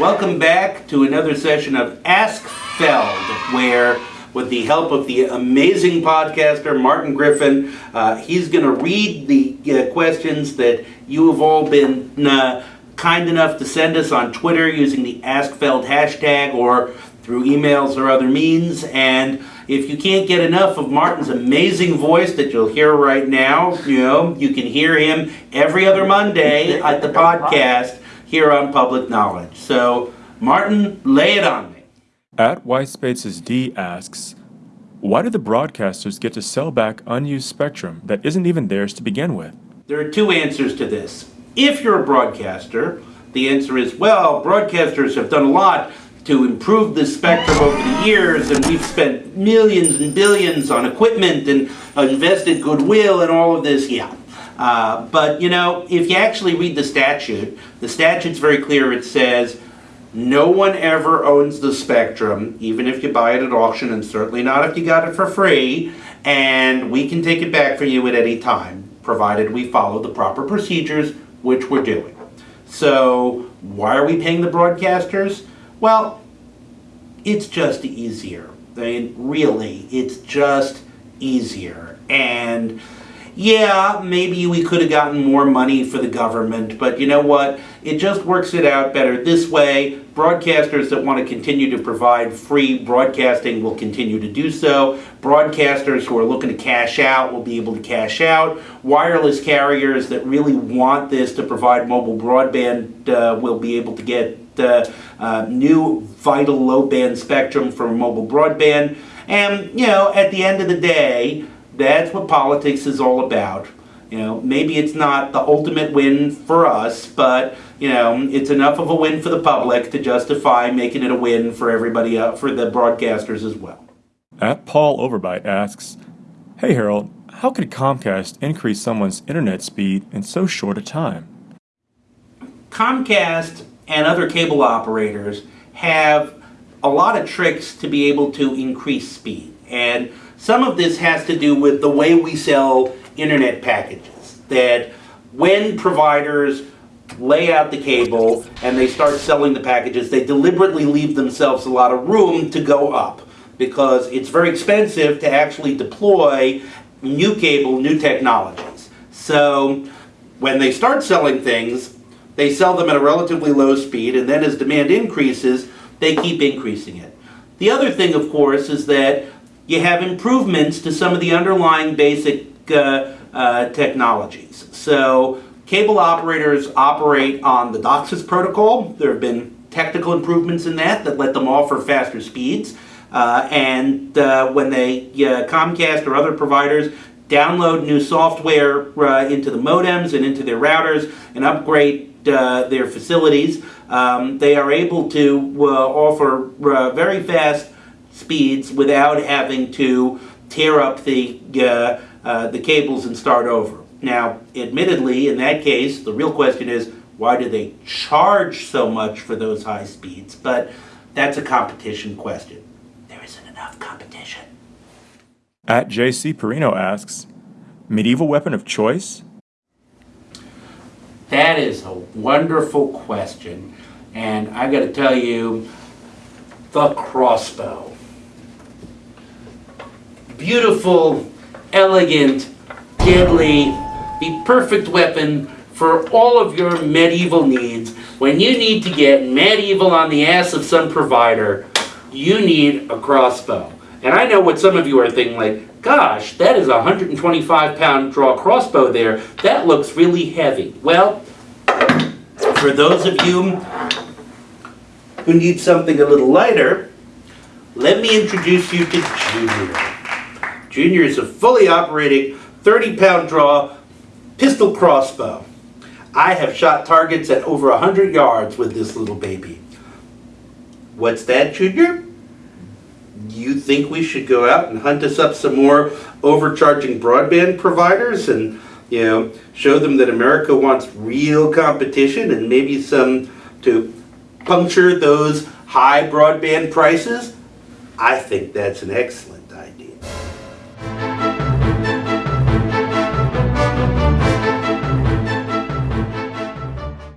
Welcome back to another session of Ask Feld, where with the help of the amazing podcaster Martin Griffin, uh, he's going to read the uh, questions that you have all been uh, kind enough to send us on Twitter using the Ask Feld hashtag or through emails or other means. And if you can't get enough of Martin's amazing voice that you'll hear right now, you know, you can hear him every other Monday at the podcast here on Public Knowledge. So, Martin, lay it on me. At White Spaces D asks, why do the broadcasters get to sell back unused spectrum that isn't even theirs to begin with? There are two answers to this. If you're a broadcaster, the answer is, well, broadcasters have done a lot to improve the spectrum over the years, and we've spent millions and billions on equipment and invested goodwill and all of this. Yeah. Uh, but you know, if you actually read the statute, the statute's very clear. It says no one ever owns the spectrum, even if you buy it at auction, and certainly not if you got it for free. And we can take it back for you at any time, provided we follow the proper procedures, which we're doing. So, why are we paying the broadcasters? Well, it's just easier. I mean, really, it's just easier. And yeah, maybe we could have gotten more money for the government, but you know what? It just works it out better this way. Broadcasters that want to continue to provide free broadcasting will continue to do so. Broadcasters who are looking to cash out will be able to cash out. Wireless carriers that really want this to provide mobile broadband uh, will be able to get uh, uh, new vital low band spectrum for mobile broadband. And, you know, at the end of the day, that's what politics is all about. You know, maybe it's not the ultimate win for us, but you know, it's enough of a win for the public to justify making it a win for everybody, uh, for the broadcasters as well. At Paul Overbite asks, "Hey Harold, how could Comcast increase someone's internet speed in so short a time?" Comcast and other cable operators have a lot of tricks to be able to increase speed, and some of this has to do with the way we sell internet packages. That when providers lay out the cable and they start selling the packages, they deliberately leave themselves a lot of room to go up because it's very expensive to actually deploy new cable, new technologies. So when they start selling things, they sell them at a relatively low speed, and then as demand increases, they keep increasing it. The other thing, of course, is that you have improvements to some of the underlying basic uh, uh, technologies. So cable operators operate on the DOCSIS protocol. There have been technical improvements in that that let them offer faster speeds. Uh, and uh, when they, Comcast or other providers, download new software uh, into the modems and into their routers and upgrade uh, their facilities, um, they are able to offer very fast speeds without having to tear up the, uh, uh, the cables and start over. Now, admittedly, in that case, the real question is, why do they charge so much for those high speeds? But that's a competition question. There isn't enough competition. At JC Perino asks, medieval weapon of choice? That is a wonderful question. And I've got to tell you, the crossbow beautiful, elegant, deadly, the perfect weapon for all of your medieval needs. When you need to get medieval on the ass of some provider, you need a crossbow. And I know what some of you are thinking like, gosh, that is a 125 pound draw crossbow there. That looks really heavy. Well, for those of you who need something a little lighter, let me introduce you to Junior. Junior is a fully operating 30 pound draw pistol crossbow. I have shot targets at over 100 yards with this little baby. What's that, Junior? You think we should go out and hunt us up some more overcharging broadband providers and, you know, show them that America wants real competition and maybe some to puncture those high broadband prices? I think that's an excellent.